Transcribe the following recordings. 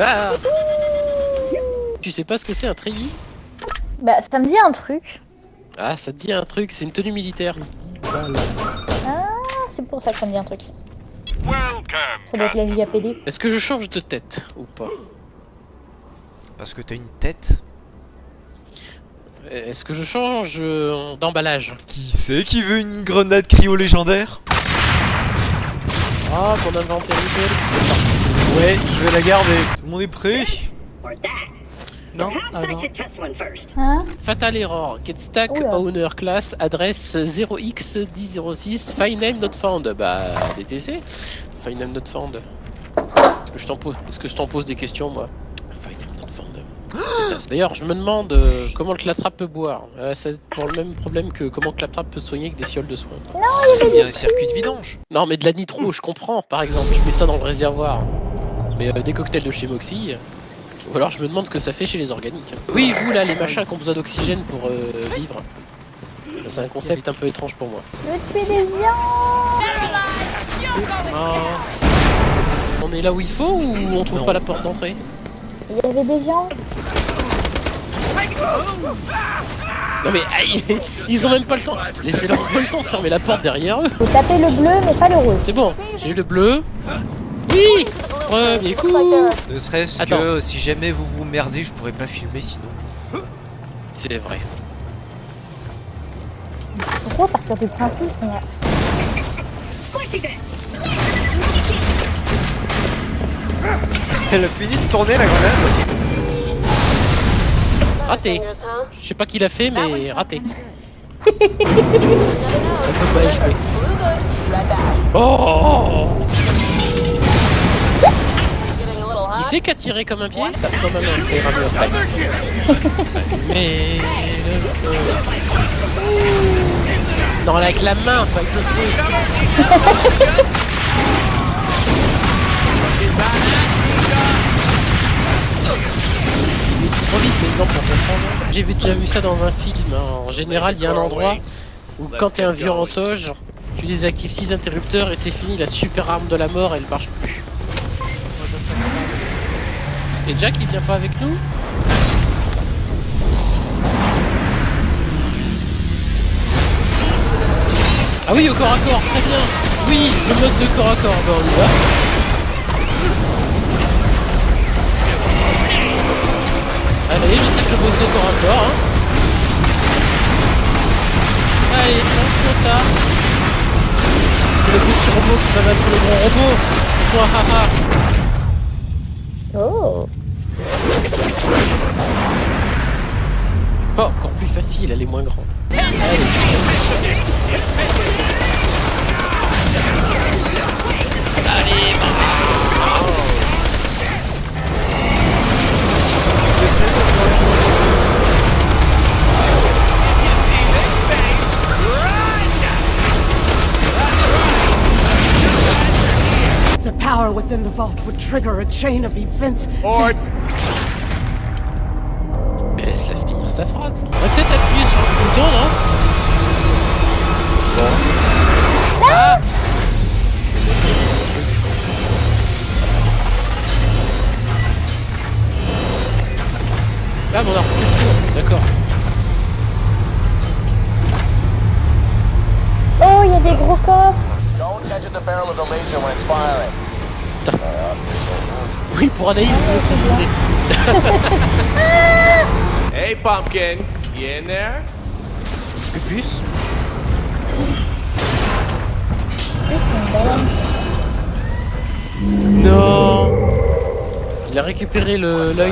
Ah tu sais pas ce que c'est un treillis Bah, ça me dit un truc. Ah, ça te dit un truc, c'est une tenue militaire. Ah, c'est pour ça que ça me dit un truc. Ça doit être la vie PD. Est-ce que je change de tête ou pas Parce que t'as une tête Est-ce que je change euh, d'emballage? Qui c'est qui veut une grenade cryo légendaire? Ah, mon inventaire Ouais, je vais la garder. Tout le monde est prêt Non ah, non. Hein Fatal Error, get stack Oula. owner class, adresse 0x1006, file name not found. Bah, DTC, file name not found. Est-ce que je t'en pose, est-ce que je t'en pose des questions, moi File name not found. Pétasse. D'ailleurs, je me demande euh, comment le claptrap peut boire. Euh, c'est pour le même problème que comment le claptrap peut soigner avec des fioles de soins. Il y a un circuit de vidange. Non, mais de la nitro, je comprends, par exemple. Je mets ça dans le réservoir. Mais euh, des cocktails de chez Moxie. Ou alors je me demande ce que ça fait chez les organiques. Oui, vous là, les machins qui ont besoin d'oxygène pour euh, vivre. C'est un concept un peu étrange pour moi. Je veux tuer des gens Ah. On est là où il faut ou on trouve Non. pas la porte d'entrée? Il y avait des gens. Non mais aïe, ils ont même pas le temps. Laissez-leur le temps de fermer la porte derrière eux. Faut taper le bleu, mais pas le rouge. C'est bon, j'ai le bleu. Oui Premier coup Ne serait-ce que si jamais vous vous merdez, je pourrais pas filmer sinon. C'est vrai. Pourquoi partir du principe Elle a fini de tourner la grenade Raté Je sais pas qui l'a fait, mais raté. Ça peut pas échouer. Oh Qui c'est qui a tiré comme un pied? Comme un ira mieux après. Mais le feu. Non, avec la main, pas avec le feu. Trop vite les exemples pour comprendre. J'ai déjà vu ça dans un film. hein. En général, il y a un endroit où quand t'es un vieux rantoge, tu désactives 6 interrupteurs et c'est fini, la super arme de la mort elle marche plus. Et Jack il vient pas avec nous? Ah oui, au corps à corps, très bien Oui, le mode de corps à corps, bah on y va. Je bosse au corps à corps, hein. Allez, lance ça. C'est le petit robot qui va battre le grand robot. Oh Pas encore plus facile, elle est moins grande. Allez, power within the vault would trigger a chain of events. Laisse-la finir sa phrase. On va peut-être appuyer sur le bouton, non Ah Ah, mais on a repris le tour, d'accord. Oh, il y a des gros coffres Don't touch the barrel of the laser when it's firing. Oui, pour Anaïs, je voulais préciser. Hey, Pumpkin, you in there? Pupus. Non Il a récupéré l'œil de...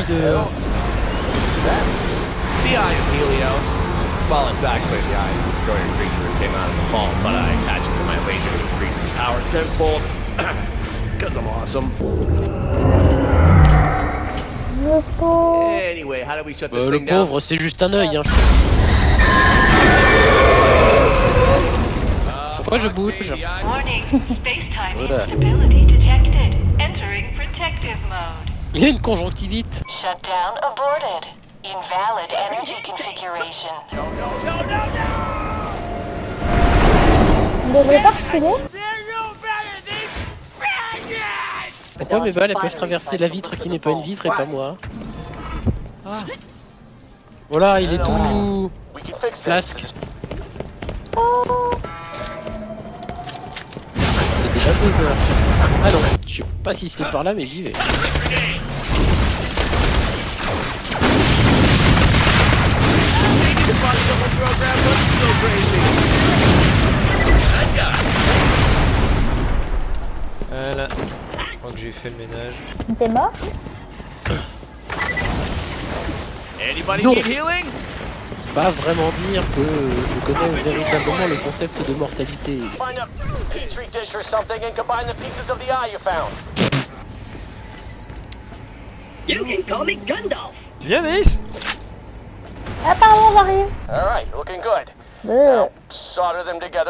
The Eye of Helios. Well, it's actually the Eye of the destroyer creature that came out of the vault, but I attached it to my laser to increase its power tenfold. Because I'm awesome. Le pauvre. Anyway, how do we shut this Euh, le thing down? pauvre, c'est juste un œil, hein. Pourquoi je bouge Warning, space-time Voilà. instability detected. Entering protective mode. Il a une conjonctivite. Shutdown aborted. Invalid energy configuration. On devrait pas Pourquoi mes balles elles peuvent traverser la vitre qui n'est pas une vitre et pas moi Voilà, il est tout... Flasque. heures. Ah non, je sais pas si c'était par là mais j'y vais. Voilà. Crois que j'ai fait le ménage. T'es mort Anybody No. need healing? Pas vraiment dire que je connais véritablement le concept de mortalité. Tu viens, Nice Ah pardon, j'arrive looking good.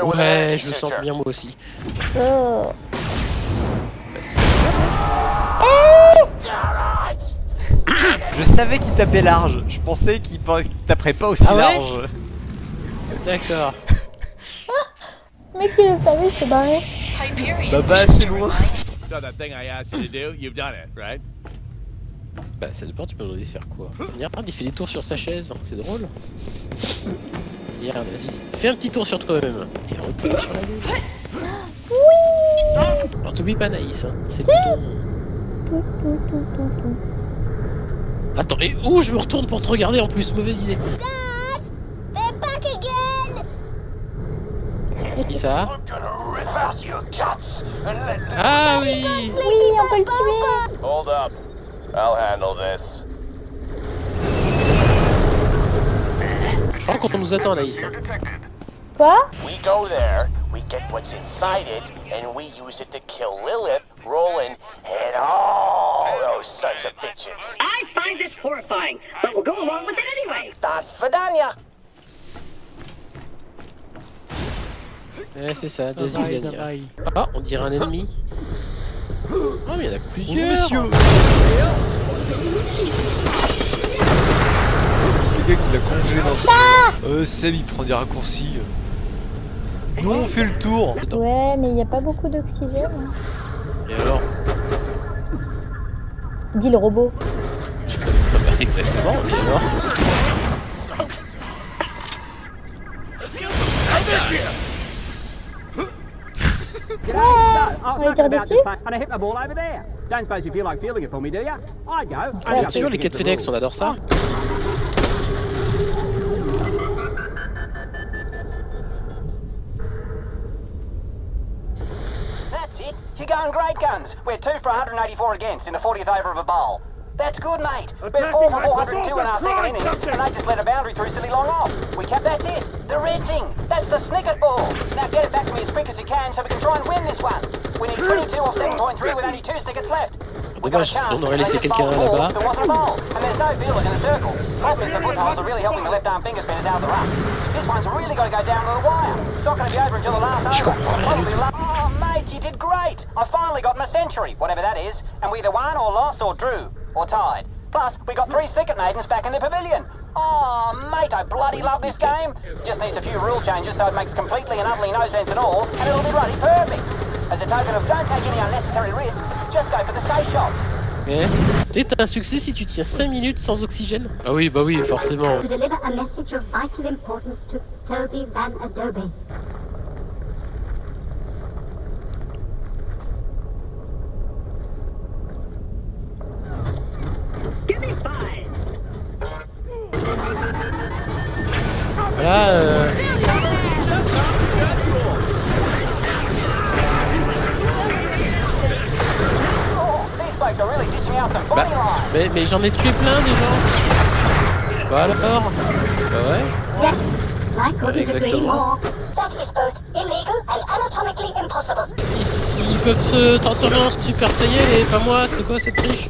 Ouais, je signature. bien moi aussi. euh. Je savais qu'il tapait large. Je pensais qu'il taperait pas aussi Ah ouais large. D'accord. Mais qui le savait, il s'est barré. Bah, bah, c'est loin. So that thing I asked you to do, you've done it, right? Bah ça dépend, tu peux de faire quoi Regarde, il fait des tours sur sa chaise, c'est drôle. Regarde, vas-y, fais un petit tour sur toi-même. Et repars sur la gauche. Oui Alors t'oublies pas Naïs, hein. c'est le bouton. Attends, et où je me retourne pour te regarder en plus, mauvaise idée. Qui ça. Ah oui Oui, on peut le tuer Hold up. I'll handle this. Je crois qu'on nous attend Naïs. Quoi We go there, we get what's inside it, and we use it to kill Lilith, Roland, and all those sons of bitches. I find this horrifying, but we'll go along with it anyway. Das Vidania. Ouais, c'est ça, Dazilania. Ah, on dirait un ennemi. Ah, mais il y en a plusieurs Bonjour, messieurs Le gars qui l'a congelé dans son... Euh, Seb, il prend des raccourcis. Nous, on fait le tour. Ouais, mais il n'y a pas beaucoup d'oxygène. hein. Et alors Dit le robot. Exactement, et alors Ah, on va dessus and I hit my ball over there. Going great guns. We're two for 184 against in the 40th over of a bowl. That's good, mate. We're four for 402 in our second innings, and they just let a boundary through silly long off. We kept that's it. The red thing. That's the snicket ball. Now get it back to me as quick as you can so we can try and win this one. We need 22 off 7.3 with only two stickets left. On doit, on aurait laissé quelqu'un là-bas. Je comprends Mate, You did great! I finally got my century, whatever that is, and we either won or lost or drew, or tied. Plus, we got three second maidens back in the pavilion. Oh, mate, I bloody love this game. Just needs a few rule changes so it makes completely and utterly no sense at all, and it'll be bloody perfect. As a token of don't take any unnecessary risks, just go for the safe shots. Eh Tu sais, t'as un succès si tu tiens 5 minutes sans oxygène? Ah oui, bah oui, forcément. to deliver a message of vital importance to Toby Van Adobe. Give Bah, mais, mais j'en ai tué plein des gens Bah alors? Bah ouais agree exactement. more. That is both illegal and anatomically impossible. ils, ils peuvent se transformer en Super Saiyan et pas moi, c'est quoi cette triche?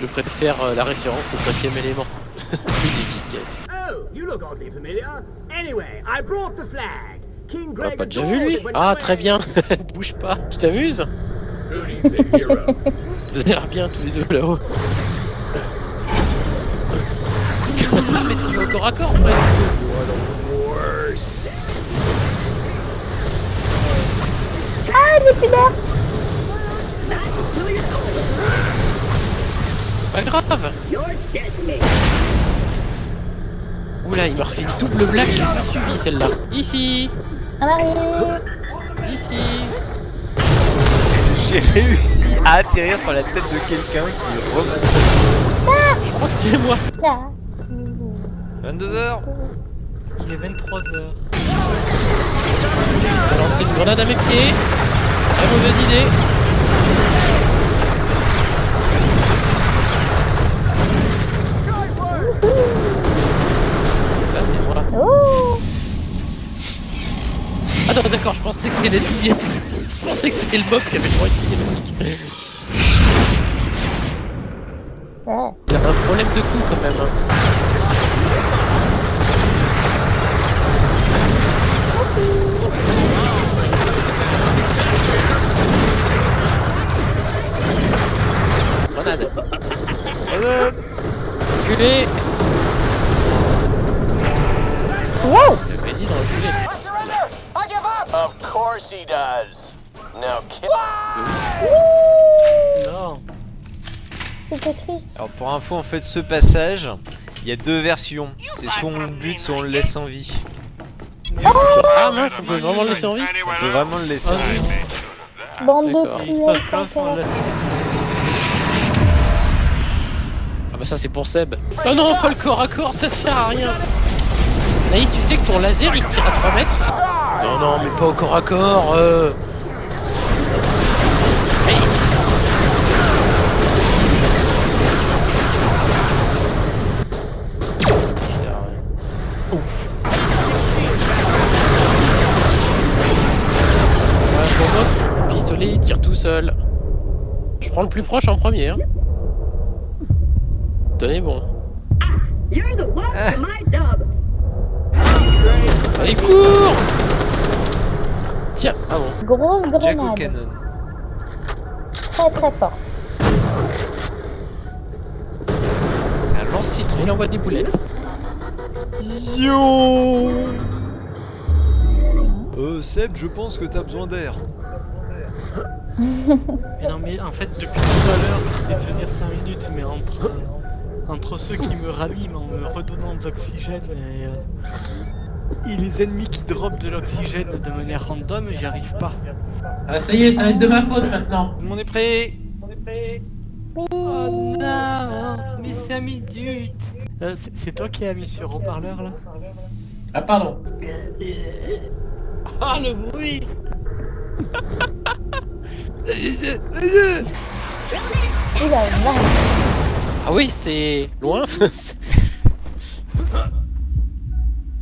Je préfère euh, la référence au cinquième élément. Plus efficace. Oh, you look oddly familiar. Anyway, I brought the flag. On l'a pas déjà vu lui Ah très bien, bouge pas, tu t'amuses Vous avez l'air bien tous les deux là-haut. Mais tu vas au corps à corps ouais. j'ai plus d'air. Pas grave. Oula, il m'a refait une double blague, j'ai pas suivi celle-là. Ici, On arrive. ici. J'ai réussi à atterrir sur la tête de quelqu'un qui. Je crois que c'est moi. Là. 22h Il est 23h. Je vais lancer une grenade à mes pieds. Très mauvaise idée. Là, c'est moi. Oh. Ah non, d'accord, je pensais que c'était cinématique. Je pensais que c'était le mob qui avait le droit de cinématique. Ouais. Il a un problème de coup quand même. hein. Grenade. Grenade Reculez. Wow. J'avais dit de course he does. Now kill. Non. C'était triste. Alors pour info en fait ce passage, il y a deux versions. C'est soit on le bute, soit on le laisse en vie. Ah mince, on peut vraiment le laisser en vie On peut vraiment le laisser en Ah, vie. Bande de. Ah bah ça c'est pour Seb. Oh non, pas le corps à corps, ça sert à rien. Naïf, tu sais que ton laser il tire à 3 mètres Non, non, mais pas au corps à corps. Euh... Ouf. Pour moi, pistolet il tire tout seul. Je prends le plus proche en premier. Hein. Tenez bon. You're the one for my dub. Allez, cours Tiens, ah bon. Grosse Jack grenade. Très très fort. C'est un lance-citron. Il envoie des boulettes. Yo Euh Seb, je pense que t'as besoin d'air. Mais non mais en fait depuis tout à l'heure je vais tenir 5 minutes mais entre, euh, entre ceux qui me raniment en me redonnant de l'oxygène et, euh, et les ennemis qui dropent de l'oxygène de manière random j'y arrive pas. Ah ça y est, ça va être de ma faute maintenant. Tout le monde est prêt Oh non Mais ça minutes euh, c'est- C'est toi qui as mis sur haut-parleur là? Ah pardon. Ah le bruit Oula, vache. Ah oui, c'est loin. ça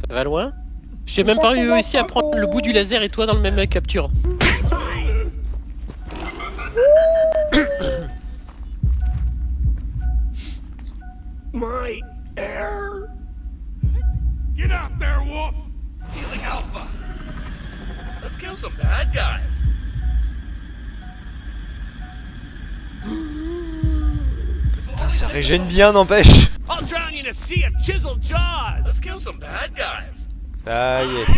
va loin J'ai même pas réussi à prendre le bout du laser et toi dans le même capture. My air. Get out there, Wolf! Healing Alpha! Let's kill some bad guys! Some bad guys! Ça y est.